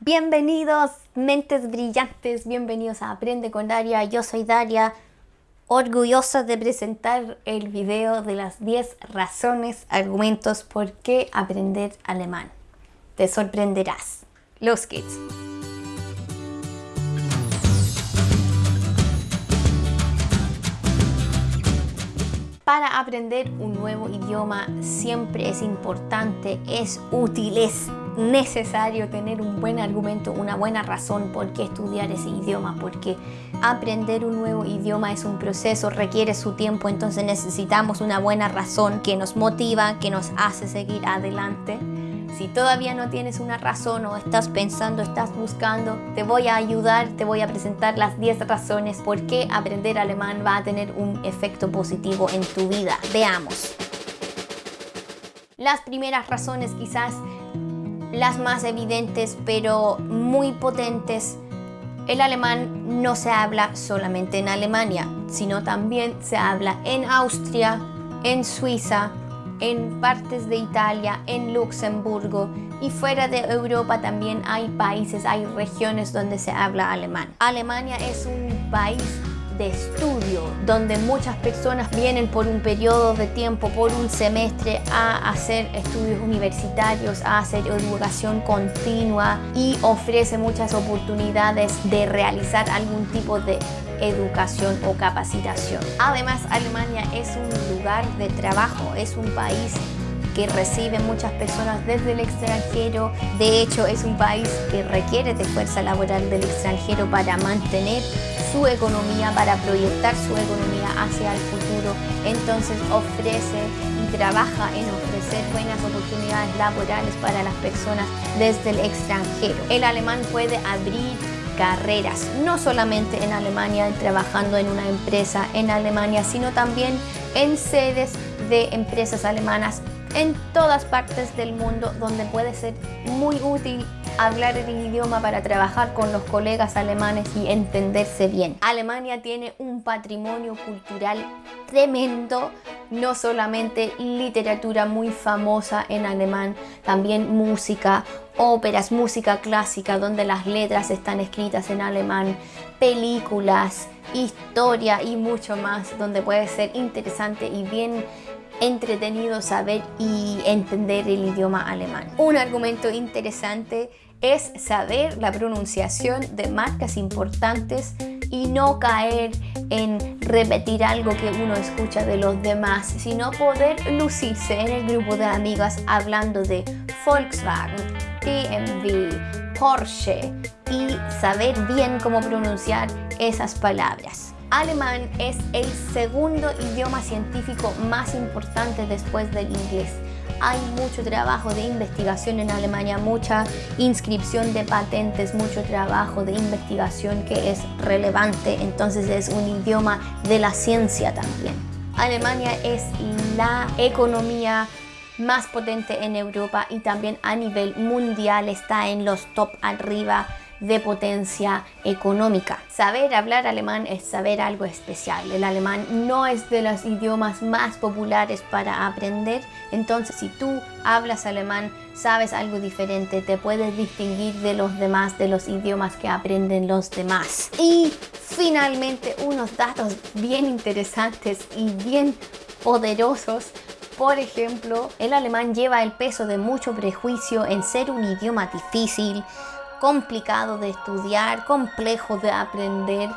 Bienvenidos, mentes brillantes, bienvenidos a Aprende con Daria. Yo soy Daria, orgullosa de presentar el video de las 10 razones, argumentos por qué aprender alemán. Te sorprenderás. Los kids. Para aprender un nuevo idioma siempre es importante, es útil, es necesario tener un buen argumento, una buena razón por qué estudiar ese idioma, porque aprender un nuevo idioma es un proceso, requiere su tiempo, entonces necesitamos una buena razón que nos motiva, que nos hace seguir adelante. Si todavía no tienes una razón o estás pensando, estás buscando, te voy a ayudar, te voy a presentar las 10 razones por qué aprender alemán va a tener un efecto positivo en tu vida. Veamos. Las primeras razones quizás las más evidentes pero muy potentes. El alemán no se habla solamente en Alemania, sino también se habla en Austria, en Suiza, en partes de Italia, en Luxemburgo y fuera de Europa también hay países, hay regiones donde se habla alemán. Alemania es un país de estudio, donde muchas personas vienen por un periodo de tiempo, por un semestre, a hacer estudios universitarios, a hacer educación continua y ofrece muchas oportunidades de realizar algún tipo de educación o capacitación. Además, Alemania es un lugar de trabajo, es un país que recibe muchas personas desde el extranjero. De hecho, es un país que requiere de fuerza laboral del extranjero para mantener su economía, para proyectar su economía hacia el futuro. Entonces ofrece y trabaja en ofrecer buenas oportunidades laborales para las personas desde el extranjero. El alemán puede abrir carreras, no solamente en Alemania, trabajando en una empresa en Alemania, sino también en sedes de empresas alemanas en todas partes del mundo donde puede ser muy útil hablar el idioma para trabajar con los colegas alemanes y entenderse bien. Alemania tiene un patrimonio cultural tremendo, no solamente literatura muy famosa en alemán, también música, óperas, música clásica donde las letras están escritas en alemán, películas, historia y mucho más donde puede ser interesante y bien entretenido saber y entender el idioma alemán. Un argumento interesante es saber la pronunciación de marcas importantes y no caer en repetir algo que uno escucha de los demás, sino poder lucirse en el grupo de amigas hablando de Volkswagen, BMW, Porsche y saber bien cómo pronunciar esas palabras. Alemán es el segundo idioma científico más importante después del inglés. Hay mucho trabajo de investigación en Alemania, mucha inscripción de patentes, mucho trabajo de investigación que es relevante, entonces es un idioma de la ciencia también. Alemania es la economía más potente en Europa y también a nivel mundial está en los top arriba de potencia económica. Saber hablar alemán es saber algo especial. El alemán no es de los idiomas más populares para aprender, entonces si tú hablas alemán, sabes algo diferente, te puedes distinguir de los demás, de los idiomas que aprenden los demás. Y finalmente unos datos bien interesantes y bien poderosos por ejemplo, el alemán lleva el peso de mucho prejuicio en ser un idioma difícil, complicado de estudiar, complejo de aprender,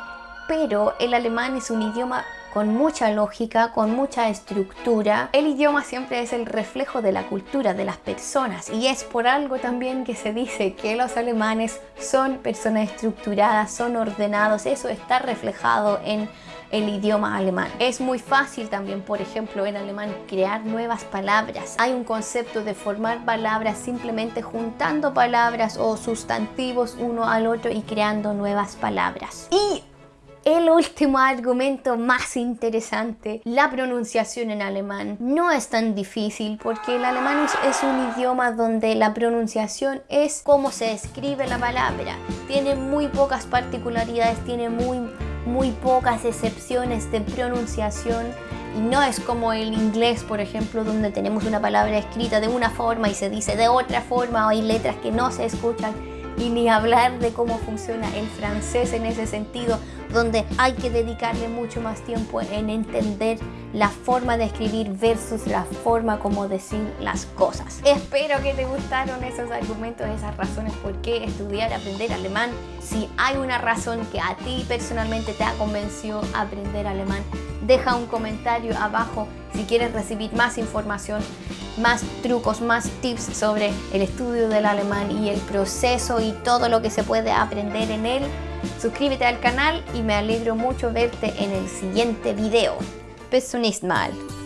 pero el alemán es un idioma con mucha lógica, con mucha estructura. El idioma siempre es el reflejo de la cultura de las personas y es por algo también que se dice que los alemanes son personas estructuradas, son ordenados, eso está reflejado en el idioma alemán. Es muy fácil también, por ejemplo, en alemán crear nuevas palabras. Hay un concepto de formar palabras simplemente juntando palabras o sustantivos uno al otro y creando nuevas palabras. Y el último argumento más interesante, la pronunciación en alemán. No es tan difícil porque el alemán es, un idioma donde la pronunciación es como se escribe la palabra. Tiene muy pocas particularidades, tiene muy muy pocas excepciones de pronunciación y no es como el inglés, por ejemplo, donde tenemos una palabra escrita de una forma y se dice de otra forma o hay letras que no se escuchan. Y ni hablar de cómo funciona el francés en ese sentido, donde hay que dedicarle mucho más tiempo en entender la forma de escribir versus la forma como decir las cosas. Espero que te gustaron esos argumentos, esas razones por qué estudiar, aprender alemán. Si hay una razón que a ti personalmente te ha convencido a aprender alemán, deja un comentario abajo si quieres recibir más información, más trucos, más tips sobre el estudio del alemán y el proceso y todo lo que se puede aprender en él. Suscríbete al canal y me alegro mucho verte en el siguiente video. Bis zum nächsten Mal.